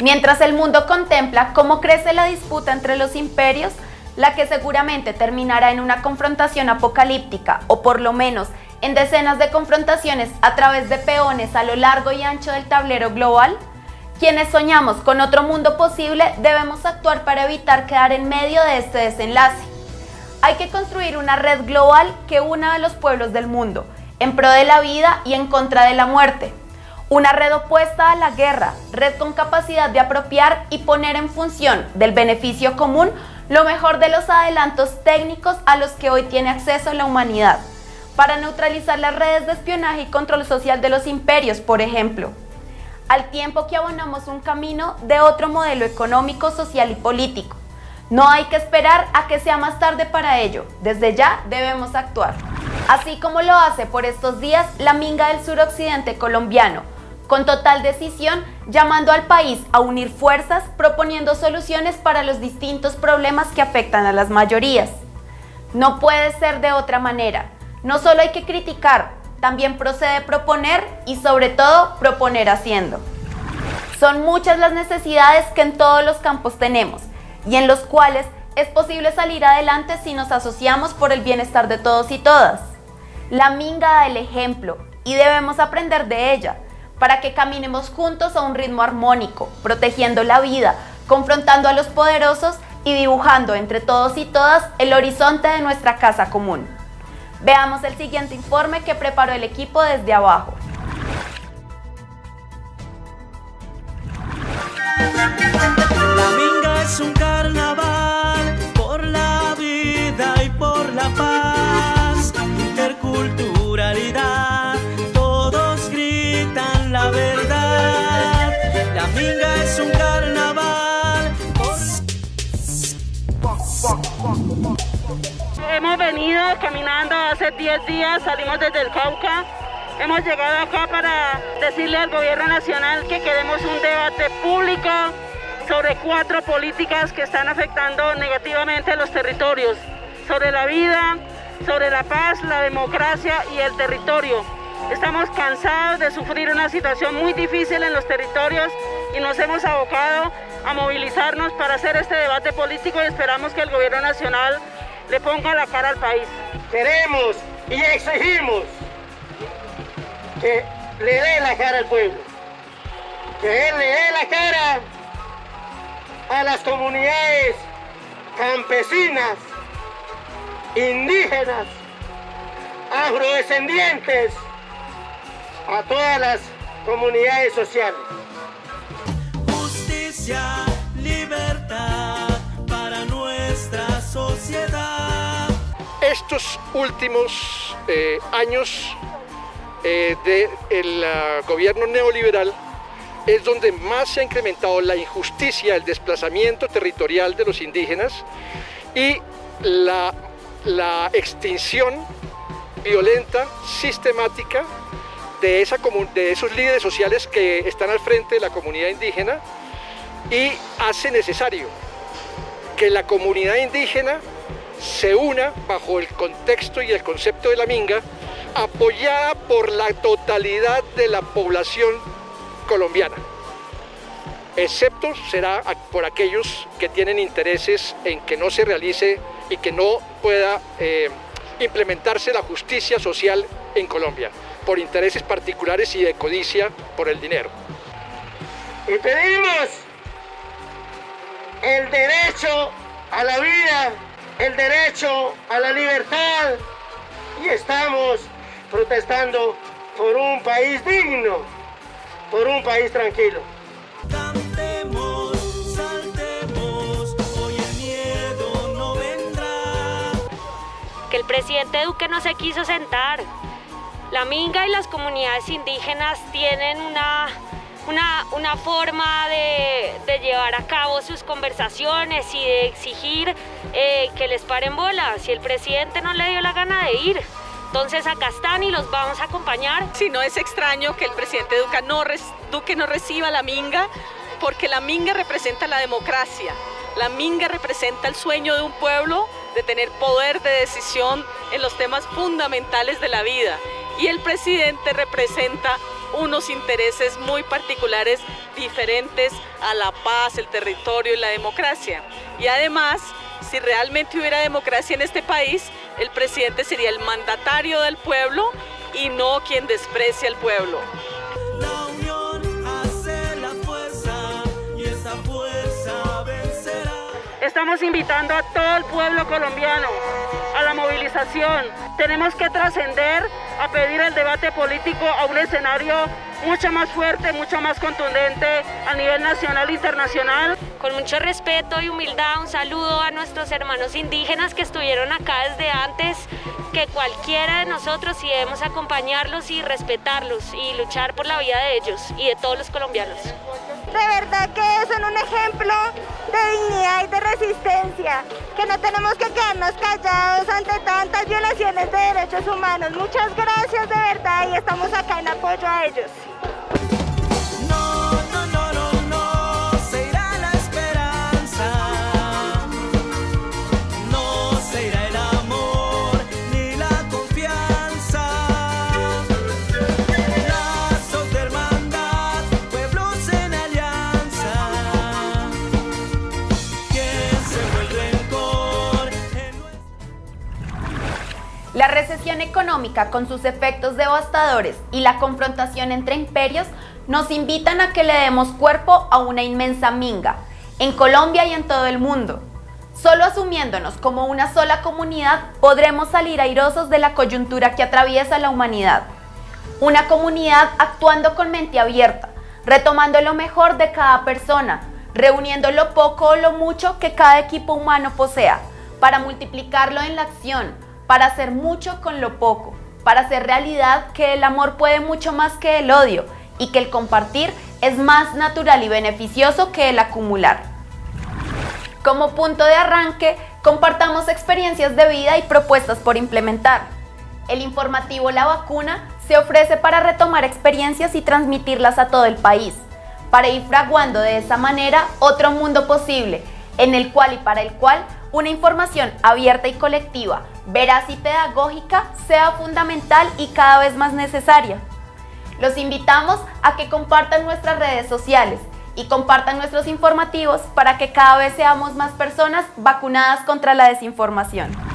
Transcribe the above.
Mientras el mundo contempla cómo crece la disputa entre los imperios, la que seguramente terminará en una confrontación apocalíptica o por lo menos en decenas de confrontaciones a través de peones a lo largo y ancho del tablero global, quienes soñamos con otro mundo posible debemos actuar para evitar quedar en medio de este desenlace. Hay que construir una red global que una a los pueblos del mundo, en pro de la vida y en contra de la muerte. Una red opuesta a la guerra, red con capacidad de apropiar y poner en función del beneficio común lo mejor de los adelantos técnicos a los que hoy tiene acceso la humanidad, para neutralizar las redes de espionaje y control social de los imperios, por ejemplo, al tiempo que abonamos un camino de otro modelo económico, social y político. No hay que esperar a que sea más tarde para ello, desde ya debemos actuar. Así como lo hace por estos días la Minga del suroccidente colombiano, con total decisión, llamando al país a unir fuerzas, proponiendo soluciones para los distintos problemas que afectan a las mayorías. No puede ser de otra manera. No solo hay que criticar, también procede proponer y sobre todo proponer haciendo. Son muchas las necesidades que en todos los campos tenemos y en los cuales es posible salir adelante si nos asociamos por el bienestar de todos y todas. La minga da el ejemplo y debemos aprender de ella para que caminemos juntos a un ritmo armónico, protegiendo la vida, confrontando a los poderosos y dibujando entre todos y todas el horizonte de nuestra casa común. Veamos el siguiente informe que preparó el equipo desde abajo. La minga es un carnaval por la vida y por la paz, interculturalidad Hemos venido caminando hace 10 días, salimos desde el Cauca. Hemos llegado acá para decirle al gobierno nacional que queremos un debate público sobre cuatro políticas que están afectando negativamente a los territorios, sobre la vida, sobre la paz, la democracia y el territorio. Estamos cansados de sufrir una situación muy difícil en los territorios y nos hemos abocado a movilizarnos para hacer este debate político y esperamos que el gobierno nacional le ponga la cara al país. Queremos y exigimos que le dé la cara al pueblo, que él le dé la cara a las comunidades campesinas, indígenas, afrodescendientes, a todas las comunidades sociales libertad para nuestra sociedad. Estos últimos eh, años eh, del ah, gobierno neoliberal es donde más se ha incrementado la injusticia, el desplazamiento territorial de los indígenas y la, la extinción violenta, sistemática de, esa, de esos líderes sociales que están al frente de la comunidad indígena y hace necesario que la comunidad indígena se una bajo el contexto y el concepto de la minga, apoyada por la totalidad de la población colombiana, excepto será por aquellos que tienen intereses en que no se realice y que no pueda eh, implementarse la justicia social en Colombia por intereses particulares y de codicia por el dinero. Y pedimos el derecho a la vida, el derecho a la libertad y estamos protestando por un país digno, por un país tranquilo. Cantemos, saltemos, hoy el miedo no vendrá. Que el presidente Duque no se quiso sentar, la Minga y las comunidades indígenas tienen una, una, forma de, llevar a cabo sus conversaciones y de exigir eh, que les paren bolas. Si el presidente no le dio la gana de ir, entonces acá están y los vamos a acompañar. Si no es extraño que el presidente Duque no reciba la Minga, porque la Minga representa la democracia. La Minga representa el sueño de un pueblo de tener poder de decisión en los temas fundamentales de la vida y el presidente representa unos intereses muy particulares diferentes a la paz, el territorio y la democracia. Y además, si realmente hubiera democracia en este país, el presidente sería el mandatario del pueblo y no quien desprecia al pueblo. La unión hace la fuerza y esa fuerza vencerá. Estamos invitando a todo el pueblo colombiano a la movilización. Tenemos que trascender a pedir el debate político a un escenario mucho más fuerte, mucho más contundente a nivel nacional e internacional. Con mucho respeto y humildad, un saludo a nuestros hermanos indígenas que estuvieron acá desde antes que cualquiera de nosotros y debemos acompañarlos y respetarlos y luchar por la vida de ellos y de todos los colombianos. De verdad que son un ejemplo de dignidad y de resistencia, que no tenemos que quedarnos callados ante tantas violaciones de derechos humanos. Muchas gracias de verdad y estamos acá en apoyo a ellos. Económica con sus efectos devastadores y la confrontación entre imperios nos invitan a que le demos cuerpo a una inmensa minga, en Colombia y en todo el mundo. Solo asumiéndonos como una sola comunidad podremos salir airosos de la coyuntura que atraviesa la humanidad. Una comunidad actuando con mente abierta, retomando lo mejor de cada persona, reuniendo lo poco o lo mucho que cada equipo humano posea, para multiplicarlo en la acción, para hacer mucho con lo poco, para hacer realidad que el amor puede mucho más que el odio y que el compartir es más natural y beneficioso que el acumular. Como punto de arranque, compartamos experiencias de vida y propuestas por implementar. El informativo La Vacuna se ofrece para retomar experiencias y transmitirlas a todo el país, para ir fraguando de esa manera otro mundo posible, en el cual y para el cual una información abierta y colectiva, veraz y pedagógica sea fundamental y cada vez más necesaria. Los invitamos a que compartan nuestras redes sociales y compartan nuestros informativos para que cada vez seamos más personas vacunadas contra la desinformación.